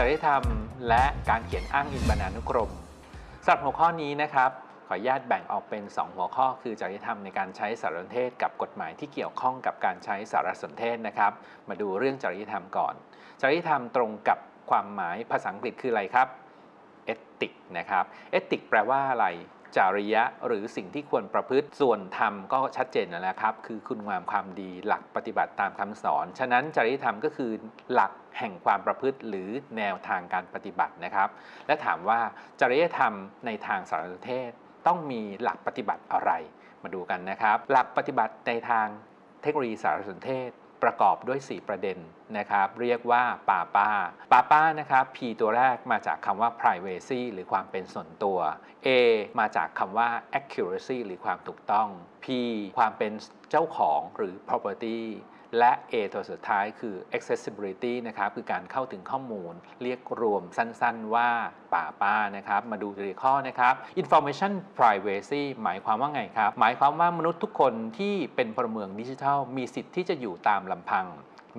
จริยธรรม และการเขียนอ้างอิงบรรณานุกรมสำหรับหัวข้อนี้นะครับ ขออนุญาตแบ่งออกเป็น 2 หัวข้อ คือจริยธรรมในการใช้สารสนเทศ กับกฎหมายที่เกี่ยวข้องกับการใช้สารสนเทศนะครับ มาดูเรื่องจริยธรรมก่อน จริยธรรมตรงกับความหมายภาษาอังกฤษคืออะไรครับ ethic นะครับ ethic แปลว่าอะไร จริยะหรือสิ่งที่ควรประพฤติส่วนธรรมก็ชัดเจนแล้วนะครับ คือคุณงามความดีหลักปฏิบัติตามคำสอน ฉะนั้นจริยธรรมก็คือหลักแห่งความประพฤติหรือแนวทางการปฏิบัตินะครับ และถามว่าจริยธรรมในทางสารสนเทศต้องมีหลักปฏิบัติอะไร มาดูกันนะครับ หลักปฏิบัติในทางเทคโนโลยีสารสนเทศ ประกอบด้วย 4 ประเด็นนะครับ เรียกว่าป่าป้าป่าป้านะครับ P ตัวแรกมาจากคำว่า privacy หรือความเป็นส่วนตัว A มาจากคำว่า accuracy หรือความถูกต้อง P ความเป็นเจ้าของหรือ property และ A ตัวสุดท้ายคือ accessibility นะครับคือการเข้าถึงข้อมูล เรียกรวมสั้นๆว่าป่าป้านะครับ มาดูตัวข้อนะครับ information privacy หมายความว่าไงครับ หมายความว่ามนุษย์ทุกคนที่เป็นพลเมืองดิจิทัล มีสิทธิ์ที่จะอยู่ตามลำพัง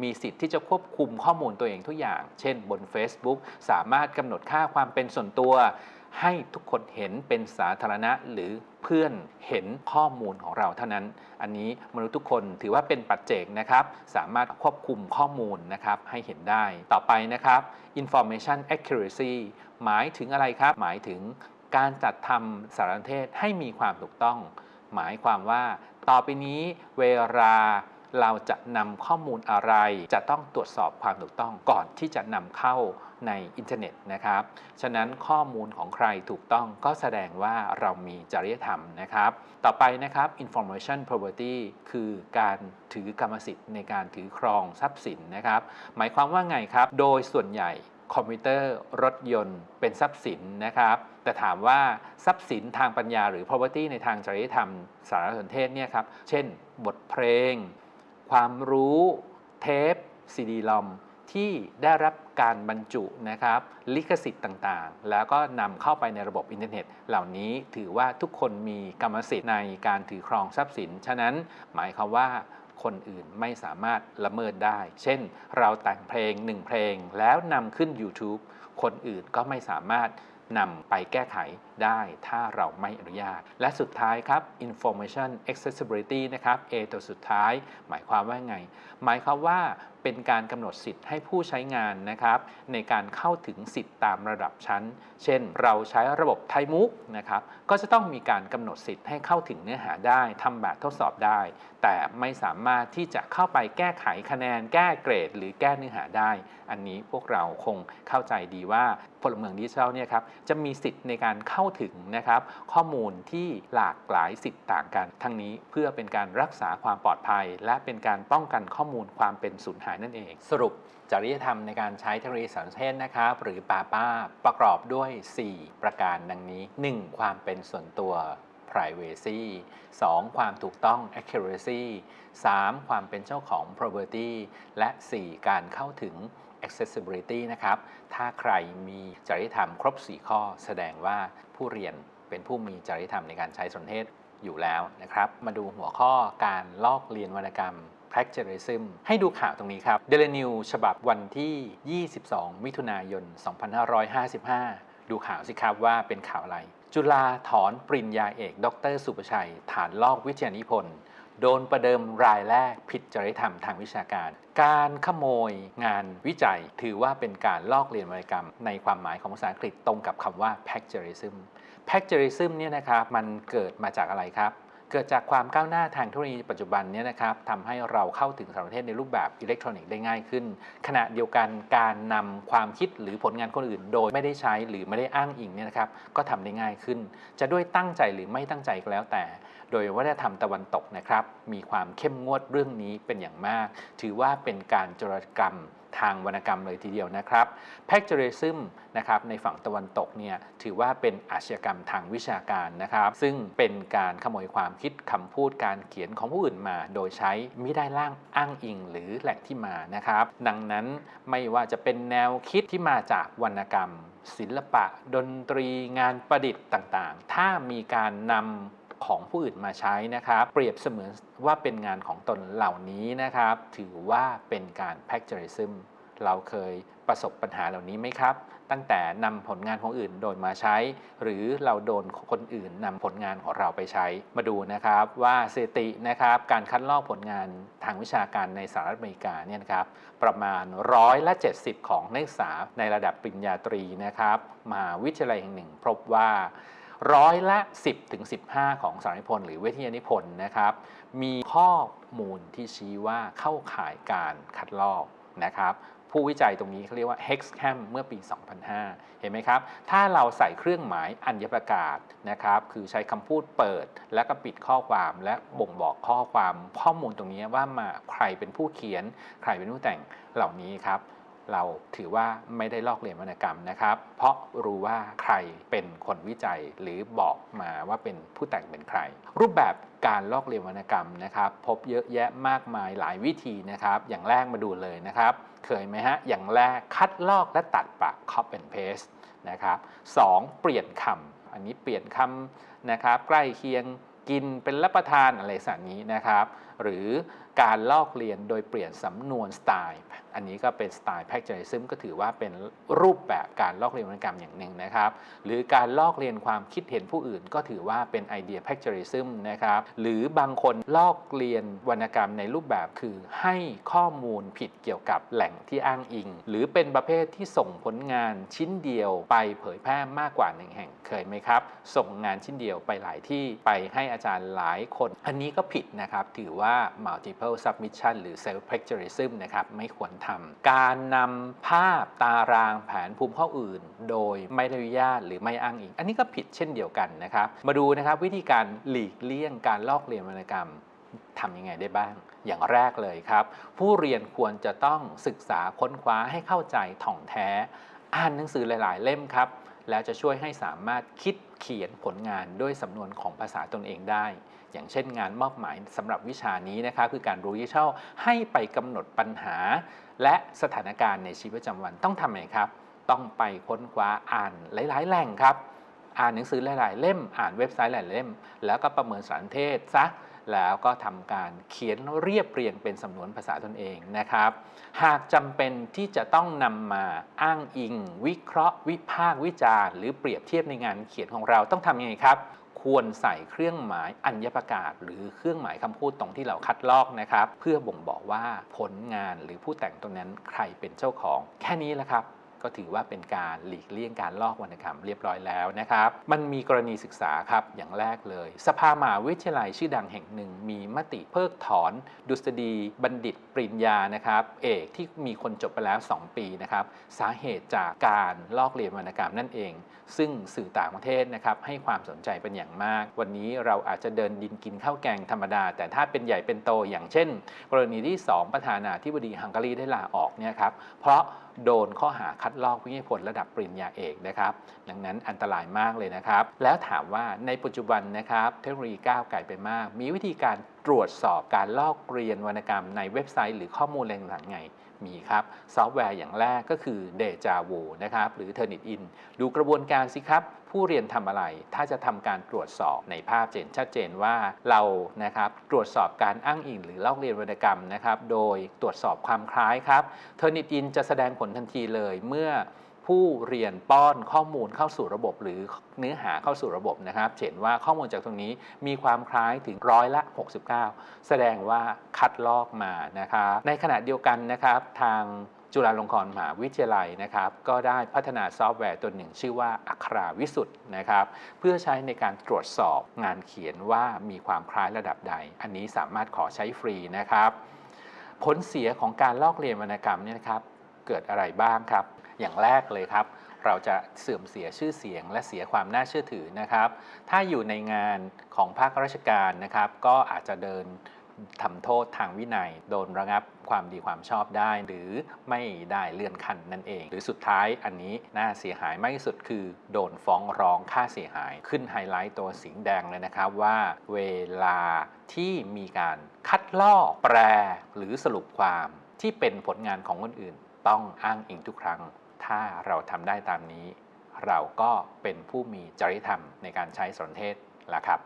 มีสิทธิ์ที่จะควบคุมข้อมูลตัวเองทุกอย่าง เช่นบน Facebook สามารถกำหนดค่าความเป็นส่วนตัว ให้ทุกคนเห็นเป็นสาธารณะหรือเพื่อนเห็นข้อมูลของเราเท่านั้น อันนี้มนุษย์ทุกคนถือว่าเป็นปัจเจกนะครับ สามารถควบคุมข้อมูลนะครับให้เห็นได้ ต่อไปนะครับ information accuracy หมายถึงอะไรครับ หมายถึงการจัดทำสารสนเทศให้มีความถูกต้อง หมายความว่า ต่อไปนี้เวลา เราจะนำข้อมูลอะไร จะต้องตรวจสอบความถูกต้องก่อนที่จะนำเข้าในอินเทอร์เน็ตนะครับ ฉะนั้นข้อมูลของใครถูกต้องก็แสดงว่าเรามีจริยธรรมนะครับ ต่อไปนะครับ information property คือการถือกรรมสิทธิ์ในการถือครองทรัพย์สินนะครับ หมายความว่าไงครับ โดยส่วนใหญ่คอมพิวเตอร์รถยนต์เป็นทรัพย์สินนะครับ แต่ถามว่าทรัพย์สินทางปัญญาหรือ property ในทางจริยธรรมสารสนเทศเนี่ยครับ เช่น บทเพลง ความรู้เทซีดีรอมที่ได้รับการบรรจุนะครับลิขสิทธิ์ต่างๆ แล้วก็นำเข้าไปในระบบอินเทอร์เน็ต เหล่านี้ถือว่าทุกคนมีกรรมสิทธิ์ในการถือครองทรัพย์สิน ฉะนั้นหมายความว่าคนอื่นไม่สามารถละเมิดได้ เช่น เราแต่งเพลงหนึ่งเพลงแล้วนำขึ้น YouTube คนอื่นก็ไม่สามารถนำไปแก้ไข ได้ถ้าเราไม่อนุญาต และสุดท้ายครับ information accessibility นะครับ A ตัวสุดท้าย หมายความว่าไง หมายความว่าเป็นการกำหนดสิทธิ์ให้ผู้ใช้งานนะครับในการเข้าถึงสิทธิ์ตามระดับชั้น เช่น เราใช้ระบบไทมุกนะครับก็จะต้องมีการกำหนดสิทธิ์ให้เข้าถึงเนื้อหาได้ทำแบบทดสอบได้ แต่ไม่สามารถที่จะเข้าไปแก้ไขคะแนน แก้เกรด หรือแก้เนื้อหาได้ อันนี้พวกเราคงเข้าใจดีว่าพลเมืองดิจิทัลเนี่ยครับจะมีสิทธิ์ในการเข้าถึงนะครับข้อมูลที่หลากหลายสิทธิ์ต่างกัน ทั้งนี้เพื่อเป็นการรักษาความปลอดภัย และเป็นการป้องกันข้อมูลความเป็นสูญหายนั่นเอง สรุปจริยธรรมในการใช้เทคโนโลยีสารสนเทศนะครับหรือปาป้าประกอบด้วย 4 ประการดังนี้ 1. ความเป็นส่วนตัว privacy 2. ความถูกต้อง accuracy 3. ความเป็นเจ้าของ property และ 4. การเข้าถึง accessibility นะครับ ถ้าใครมีจริยธรรมครบ 4 ข้อ แสดงว่าผู้เรียนเป็นผู้มีจริยธรรมในการใช้สนเทศอยู่แล้วนะครับ มาดูหัวข้อการลอกเรียนวรรณกรรม plagiarism ให้ดูข่าวตรงนี้ครับ Daily News ฉบับวันที่ 22 มิถุนายน 2555 ดูข่าวสิครับว่าเป็นข่าวอะไร จุฬาถอนปริญญาเอก ดร สุประชัย ฐานลอกวิทยานิพนธ์ โดนประเดิมรายแรกผิดจริยธรรมทางวิชาการ การขโมยงานวิจัย ถือว่าเป็นการลอกเรียนวรรณกรรม ในความหมายของภาษาอังกฤษตรงกับคำว่า plagiarism plagiarism เนี่ยนะครับมันเกิดมาจากอะไรครับ เกิดจากความก้าวหน้าทางเทคโนโลยีปัจจุบันนี่ยนะครับทำให้เราเข้าถึงสารสนเทศในรูปแบบอิเล็กทรอนิกส์ได้ง่ายขึ้น ขณะเดียวกันการนำความคิดหรือผลงานคนอื่น โดยไม่ได้ใช้หรือไม่ได้อ้างอิงเนี่ยนะครับก็ทำได้ง่ายขึ้น จะด้วยตั้งใจหรือไม่ตั้งใจก็แล้วแต่ โดยวัฒนธรรมตะวันตกนะครับมีความเข้มงวดเรื่องนี้เป็นอย่างมาก ถือว่าเป็นการจรกรรม ทางวรรณกรรมเลยทีเดียวนะครับ plagiarism นะครับในฝั่งตะวันตกเนี่ยถือว่าเป็นอาชญากรรมทางวิชาการนะครับซึ่งเป็นการขโมยความคิดคำพูดการเขียนของผู้อื่นมา โดยใช้ไม่ได้ล่างอ้างอิงหรือแหล่งที่มานะครับ ดังนั้นไม่ว่าจะเป็นแนวคิดที่มาจากวรรณกรรม ศิลปะ ดนตรีงานประดิษฐ์ต่างๆ ถ้ามีการนำ ของผู้อื่นมาใช้นะครับ เปรียบเสมือนว่าเป็นงานของตนเหล่านี้นะครับ ถือว่าเป็นการ plagiarism เราเคยประสบปัญหาเหล่านี้ไหมครับ ตั้งแต่นำผลงานของอื่นโดนมาใช้ หรือเราโดนคนอื่นนำผลงานของเราไปใช้ มาดูนะครับว่าสถิตินะครับ การคัดลอกผลงานทางวิชาการในสหรัฐอเมริกาเนี่ยนะครับ ประมาณร้อยละ 70 ของนักศึกษาในระดับปริญญาตรีนะครับมหาวิทยาลัยแห่งหนึ่ง พบว่า ร้อยละ 10ถึง15ของสารนิพนธ์หรือเวทยานิพนธ์นะครับ มีข้อมูลที่ชี้ว่าเข้าข่ายการคัดลอกนะครับผู้วิจัยตรงนี้เขาเรียกว่า Hexcam เมื่อปี 2005 เห็นไหมครับ ถ้าเราใส่เครื่องหมายอัญประกาศนะครับ คือใช้คำพูดเปิด แล้วก็ปิดข้อความและบ่งบอกข้อความข้อมูลตรงนี้ว่ามาใครเป็นผู้เขียน ใครเป็นผู้แต่งเหล่านี้ครับ เราถือว่าไม่ได้ลอกเลียนวรรณกรรมนะครับ เพราะรู้ว่าใครเป็นคนวิจัยหรือบอกมาว่าเป็นผู้แต่งเป็นใคร รูปแบบการลอกเลียนวรรณกรรมนะครับ พบเยอะแยะมากมายหลายวิธีนะครับ อย่างแรกมาดูเลยนะครับ เคยไหมฮะ อย่างแรกคัดลอกและตัดปาก copy and paste นะครับสองเปลี่ยนคำอันนี้เปลี่ยนคำนะครับ ใกล้เคียงกินเป็นรับประทานอะไรสักนี้นะครับ หรือการลอกเลียนโดยเปลี่ยนสำนวนสไตล์ อันนี้ก็เป็นสไตล์แพคเจอริซึมก็ถือว่าเป็นรูปแบบการลอกเลียนวรรณกรรมอย่างหนึ่งนะครับ หรือการลอกเลียนความคิดเห็นผู้อื่น ก็ถือว่าเป็นไอเดียแพคเจอริซึมนะครับหรือบางคนลอกเลียนวรรณกรรมในรูปแบบคือให้ข้อมูลผิดเกี่ยวกับแหล่งที่อ้างอิง หรือเป็นประเภทที่ส่งผลงานชิ้นเดียวไปเผยแพร่มากกว่าหนึ่งแห่งเคยไหมครับ ส่งงานชิ้นเดียวไปหลายที่ไปให้อาจารย์หลายคน อันนี้ก็ผิดนะครับถือว่าา multiple submission หรือ self plagiarism นะครับไม่ควรทำการนำภาพตารางแผนภูมิข้ออื่น โดยไม่ได้อนุญาตหรือไม่อ้างอิง อันนี้ก็ผิดเช่นเดียวกันนะครับ มาดูนะครับวิธีการหลีกเลี่ยงการลอกเลียนวรรณกรรมทำยังไงได้บ้าง อย่างแรกเลยครับ ผู้เรียนควรจะต้องศึกษาค้นคว้าให้เข้าใจถ่องแท้ อ่านหนังสือหลาย ๆ เล่มครับ แล้วจะช่วยให้สามารถคิด เขียนผลงานด้วยสำนวนของภาษาตนเองได้ อย่างเช่นงานมอบหมายสำหรับวิชานี้นะครับคือการรู้ยี่เช่าให้ไปกำหนดปัญหา และสถานการณ์ในชีวิตประจำวันต้องทำไงครับ ต้องไปค้นคว้าอ่านหลาย ๆ แหล่งครับ อ่านหนังสือหลาย ๆ เล่ม อ่านเว็บไซต์หลายๆเล่ม แล้วก็ประเมินสารเทศซะ แล้วก็ทำการเขียนเรียบเรียงเป็นสำนวนภาษาตนเองนะครับ หากจำเป็นที่จะต้องนำมาอ้างอิง วิเคราะห์ วิพากษ์วิจารณ์ หรือเปรียบเทียบในงานเขียนของเราต้องทำยังไงครับควรใส่เครื่องหมายอัญญประกาศ หรือเครื่องหมายคำพูดตรงที่เราคัดลอกนะครับ เพื่อบ่งบอกว่าผลงานหรือผู้แต่งตรงนั้นใครเป็นเจ้าของ แค่นี้แหละครับ ก็ถือว่าเป็นการหลีกเลี่ยงการลอกวรรณกรรมเรียบร้อยแล้วนะครับ มันมีกรณีศึกษาครับอย่างแรกเลย สภามหาวิทยาลัยชื่อดังแห่งหนึ่ง มีมติเพิกถอน ดุษฎีบัณฑิตปริญญานะครับ เอกที่มีคนจบไปแล้ว 2 ปีนะครับสาเหตุจากการลอกเลียนวรรณกรรมนั่นเอง ซึ่งสื่อต่างประเทศนะครับให้ความสนใจเป็นอย่างมาก วันนี้เราอาจจะเดินดินกินข้าวแกงธรรมดา แต่ถ้าเป็นใหญ่เป็นโตอย่างเช่น กรณีที่ 2 ประธานาธิบดีฮังการีได้ลาออกเนี่ยครับเพราะ โดนข้อหาคัดลอกวิทยาผลระดับปริญญาเอกนะครับ ดังนั้นอันตรายมากเลยนะครับ แล้วถามว่าในปัจจุบันนะครับเทคโนโลยีก้าวไกลไปมาก มีวิธีการตรวจสอบการลอกเลียนวรรณกรรมในเว็บไซต์หรือข้อมูลอะไรต่งไงมีครับ ซอฟต์แวร์อย่างแรกก็คือ Deja Vu นะครับหรือ Turnitin ดูกระบวนการสิครับ ผู้เรียนทำอะไร ถ้าจะทำการตรวจสอบในภาพเจนชัดเจนว่าเรานะครับตรวจสอบการอ้างอิงหรือลอกเลียนวรรณกรรมนะครับ โดยตรวจสอบความคล้ายครับ Turnitin จะแสดงผลทันทีเลยเมื่อผู้เรียนป้อนข้อมูลเข้าสู่ระบบหรือเนื้อหาเข้าสู่ระบบนะครับเห็นว่าข้อมูลจากตรงนี้มีความคล้ายถึงร้อยละ 69 แสดงว่าคัดลอกมานะครับในขณะเดียวกันนะครับทาง จุฬาลงกรณ์มหาวิทยาลัยนะครับ ก็ได้พัฒนาซอฟต์แวร์ตัวหนึ่งชื่อว่าอัคราวิสุทธ์นะครับ เพื่อใช้ในการตรวจสอบงานเขียนว่ามีความคล้ายระดับใด อันนี้สามารถขอใช้ฟรีนะครับ ผลเสียของการลอกเรียนวรรณกรรมเนี่ยนะครับ เกิดอะไรบ้างครับ อย่างแรกเลยครับ เราจะเสื่อมเสียชื่อเสียง และเสียความน่าเชื่อถือนะครับ ถ้าอยู่ในงานของภาคราชการนะครับ ก็อาจจะเดิน ทำโทษทางวินัย โดนระงับความดีความชอบได้ หรือไม่ได้เลื่อนขั้นนั่นเอง หรือสุดท้ายอันนี้น่าเสียหายมากที่สุดคือ โดนฟ้องร้องค่าเสียหาย ขึ้นไฮไลท์ตัวสีแดงเลยนะครับว่า เวลาที่มีการคัดลอกแปลหรือสรุปความที่เป็นผลงานของคนอื่น ต้องอ้างอิงทุกครั้ง ถ้าเราทำได้ตามนี้ เราก็เป็นผู้มีจริยธรรมในการใช้สนเทศล้วครับ